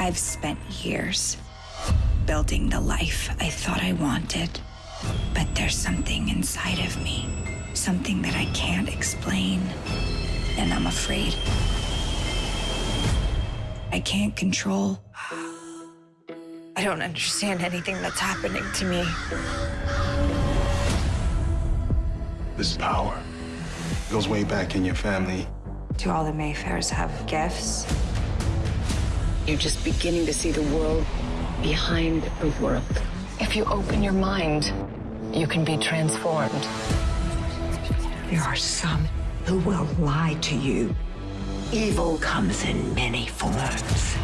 I've spent years building the life I thought I wanted. But there's something inside of me, something that I can't explain. And I'm afraid. I can't control. I don't understand anything that's happening to me. This power goes way back in your family. Do all the Mayfairs have gifts? You're just beginning to see the world behind the world. If you open your mind, you can be transformed. There are some who will lie to you. Evil comes in many forms.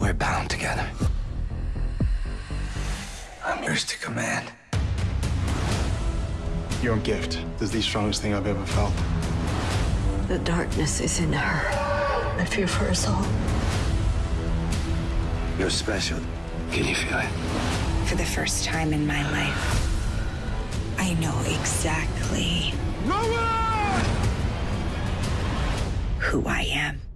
We're bound together. I'm yours to command. Your gift is the strongest thing I've ever felt. The darkness is in her. I fear for us all. You're special. Can you feel it? For the first time in my life, I know exactly who I am.